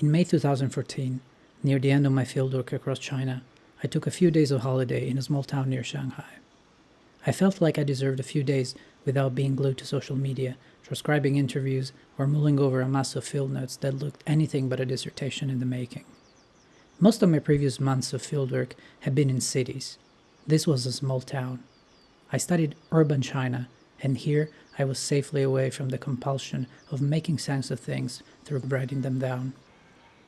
In May 2014, near the end of my fieldwork across China, I took a few days of holiday in a small town near Shanghai. I felt like I deserved a few days without being glued to social media, transcribing interviews, or mulling over a mass of field notes that looked anything but a dissertation in the making. Most of my previous months of fieldwork had been in cities. This was a small town. I studied urban China, and here I was safely away from the compulsion of making sense of things through writing them down.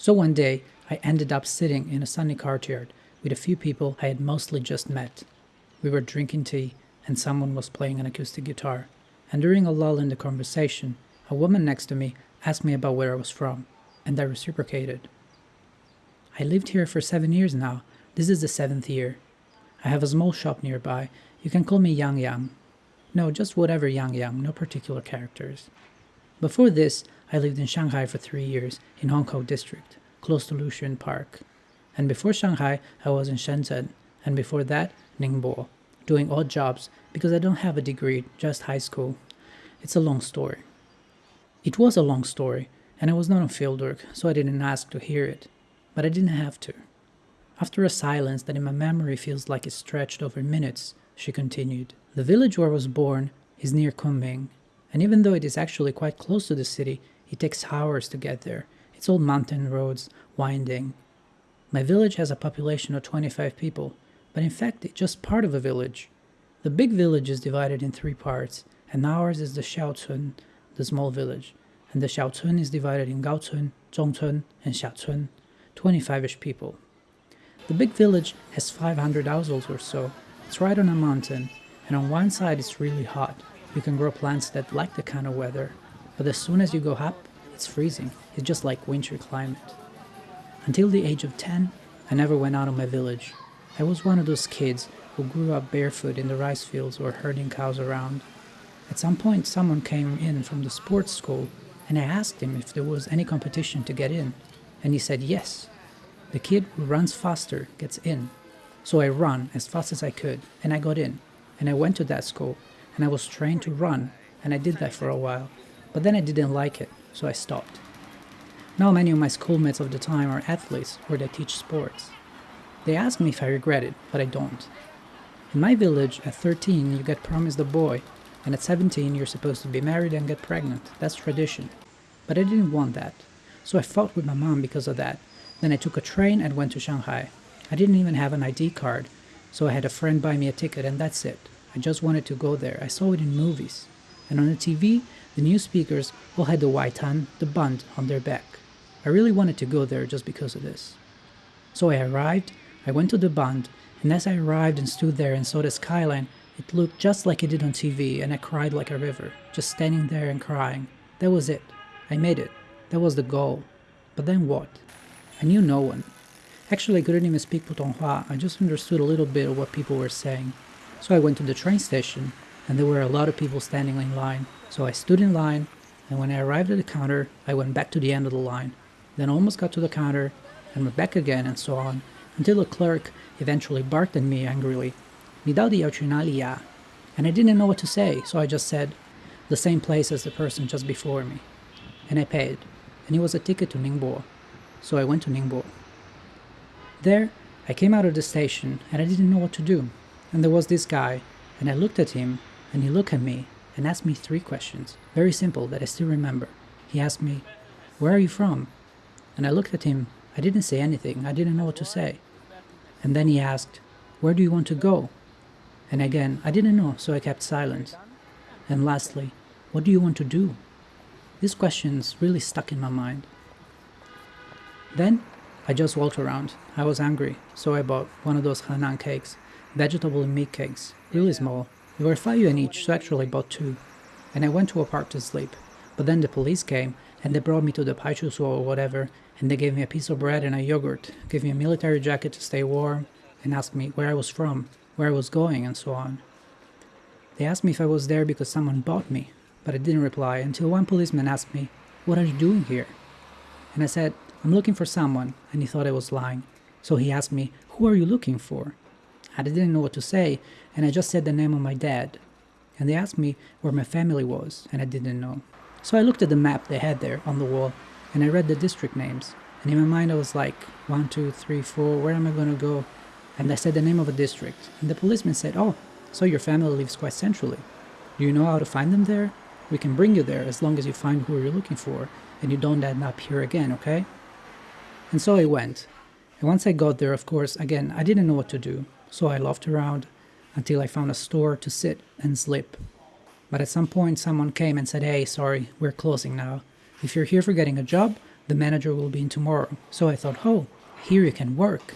So one day, I ended up sitting in a sunny courtyard with a few people I had mostly just met. We were drinking tea, and someone was playing an acoustic guitar. And during a lull in the conversation, a woman next to me asked me about where I was from, and I reciprocated. I lived here for seven years now. This is the seventh year. I have a small shop nearby. You can call me Yang Yang. No, just whatever Yang Yang, no particular characters. Before this, I lived in Shanghai for three years, in Hongkou District, close to Lu Xun Park. And before Shanghai, I was in Shenzhen, and before that, Ningbo, doing odd jobs because I don't have a degree, just high school. It's a long story. It was a long story, and I was not on fieldwork, so I didn't ask to hear it. But I didn't have to. After a silence that in my memory feels like it stretched over minutes, she continued. The village where I was born is near Kunming, and even though it is actually quite close to the city, it takes hours to get there. It's all mountain roads, winding. My village has a population of 25 people, but in fact it's just part of a village. The big village is divided in three parts, and ours is the Xiaocun, the small village, and the Xiaocun is divided in Gaocun, Zhongcun, and Xiacun, 25ish people. The big village has 500 households or so. It's right on a mountain, and on one side it's really hot, you can grow plants that like the kind of weather, but as soon as you go up, it's freezing. It's just like winter climate. Until the age of 10, I never went out of my village. I was one of those kids who grew up barefoot in the rice fields or herding cows around. At some point, someone came in from the sports school, and I asked him if there was any competition to get in, and he said yes. The kid who runs faster gets in. So I ran as fast as I could, and I got in, and I went to that school, and I was trained to run, and I did that for a while. But then I didn't like it, so I stopped. Now many of my schoolmates of the time are athletes or they teach sports. They ask me if I regret it, but I don't. In my village, at 13 you get promised a boy, and at 17 you're supposed to be married and get pregnant. That's tradition. But I didn't want that. So I fought with my mom because of that. Then I took a train and went to Shanghai. I didn't even have an ID card, so I had a friend buy me a ticket and that's it. I just wanted to go there. I saw it in movies. And on the TV, the new speakers all had the Waitan, the bund, on their back. I really wanted to go there just because of this. So I arrived, I went to the bund, and as I arrived and stood there and saw the skyline, it looked just like it did on TV, and I cried like a river, just standing there and crying. That was it. I made it. That was the goal. But then what? I knew no one. Actually, I couldn't even speak Putonghua, I just understood a little bit of what people were saying. So I went to the train station, and there were a lot of people standing in line. So I stood in line, and when I arrived at the counter, I went back to the end of the line. Then almost got to the counter, and went back again, and so on, until a clerk eventually barked at me angrily, Mi di. And I didn't know what to say, so I just said, the same place as the person just before me. And I paid, and it was a ticket to Ningbo. So I went to Ningbo. There, I came out of the station, and I didn't know what to do. And there was this guy, and I looked at him, and he looked at me and asked me three questions, very simple that I still remember. He asked me, Where are you from? And I looked at him. I didn't say anything, I didn't know what to say. And then he asked, Where do you want to go? And again, I didn't know, so I kept silent. And lastly, What do you want to do? These questions really stuck in my mind. Then I just walked around. I was angry, so I bought one of those Hanan cakes vegetable and meat cakes, really small. They were 5 yuan each, so actually bought two. And I went to a park to sleep. But then the police came, and they brought me to the Paichusuo or whatever, and they gave me a piece of bread and a yogurt, gave me a military jacket to stay warm, and asked me where I was from, where I was going, and so on. They asked me if I was there because someone bought me, but I didn't reply until one policeman asked me, What are you doing here? And I said, I'm looking for someone, and he thought I was lying. So he asked me, Who are you looking for? I didn't know what to say, and I just said the name of my dad. And they asked me where my family was, and I didn't know. So I looked at the map they had there on the wall, and I read the district names, And in my mind, I was like, one, two, three, four, where am I going to go? And I said the name of a district. And the policeman said, Oh, so your family lives quite centrally. Do you know how to find them there? We can bring you there as long as you find who you're looking for and you don't end up here again, okay? And so I went. And once I got there, of course, again, I didn't know what to do. So I loafed around until I found a store to sit and sleep. But at some point, someone came and said, Hey, sorry, we're closing now. If you're here for getting a job, the manager will be in tomorrow. So I thought, oh, here you can work.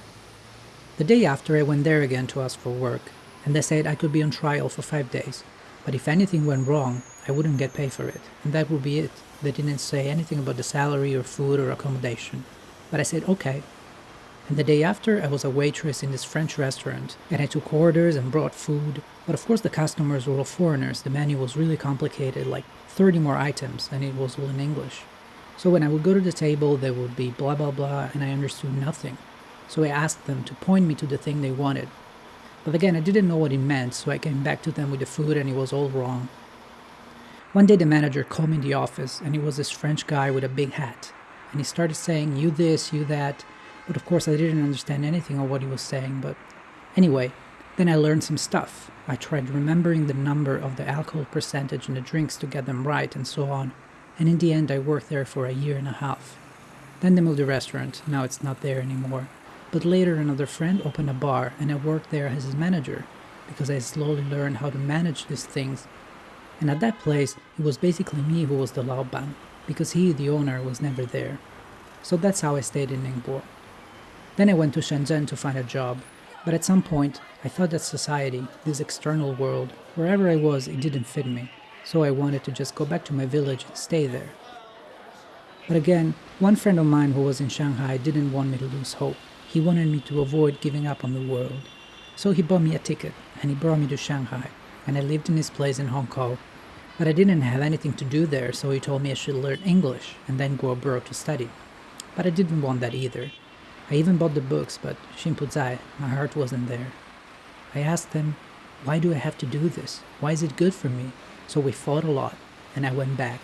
The day after, I went there again to ask for work, and they said I could be on trial for five days. But if anything went wrong, I wouldn't get paid for it, and that would be it. They didn't say anything about the salary or food or accommodation. But I said, okay. And the day after, I was a waitress in this French restaurant, and I took orders and brought food. But of course, the customers were all foreigners. The menu was really complicated, like 30 more items, and it was all in English. So when I would go to the table, there would be blah blah blah, and I understood nothing. So I asked them to point me to the thing they wanted. But again, I didn't know what it meant, so I came back to them with the food and it was all wrong. One day the manager called me in the office, and he was this French guy with a big hat. And he started saying, you this, you that. But of course, I didn't understand anything of what he was saying. But anyway, then I learned some stuff. I tried remembering the number of the alcohol percentage in the drinks to get them right and so on. And in the end, I worked there for a year and a half. Then they moved the restaurant, now it's not there anymore. But later, another friend opened a bar, and I worked there as his manager because I slowly learned how to manage these things. And at that place, it was basically me who was the Laoban because he, the owner, was never there. So that's how I stayed in Ningbo. Then I went to Shenzhen to find a job, but at some point, I thought that society, this external world, wherever I was, it didn't fit me, so I wanted to just go back to my village and stay there. But again, one friend of mine who was in Shanghai didn't want me to lose hope. He wanted me to avoid giving up on the world. So he bought me a ticket and he brought me to Shanghai, and I lived in his place in Hongkou. But I didn't have anything to do there, so he told me I should learn English and then go abroad to study. But I didn't want that either. I even bought the books, but Shinpuzai, my heart wasn't there. I asked him, why do I have to do this? Why is it good for me? So we fought a lot, and I went back.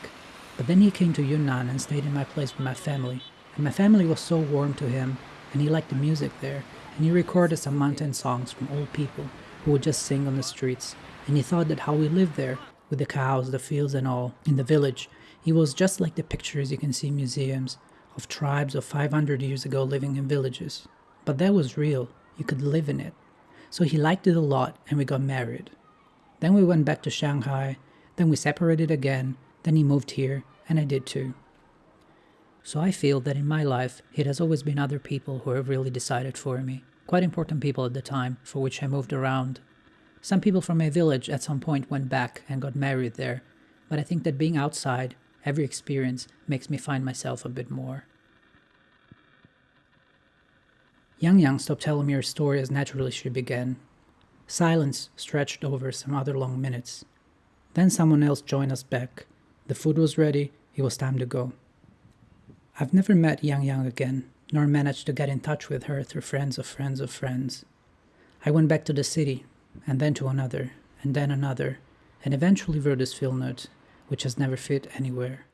But then he came to Yunnan and stayed in my place with my family. And my family was so warm to him, and he liked the music there, and he recorded some mountain songs from old people who would just sing on the streets. And he thought that how we lived there, with the cows, the fields and all, in the village, he was just like the pictures you can see in museums, of tribes of 500 years ago living in villages. But that was real, you could live in it. So he liked it a lot and we got married. Then we went back to Shanghai, then we separated again, then he moved here, and I did too. So I feel that in my life, it has always been other people who have really decided for me. Quite important people at the time, for which I moved around. Some people from my village at some point went back and got married there, but I think that being outside Every experience makes me find myself a bit more. Yang Yang stopped telling me her story as naturally she began. Silence stretched over some other long minutes. Then someone else joined us back. The food was ready, it was time to go. I've never met Yang Yang again, nor managed to get in touch with her through friends of friends of friends. I went back to the city, and then to another, and then another, and eventually wrote this field note which has never fit anywhere.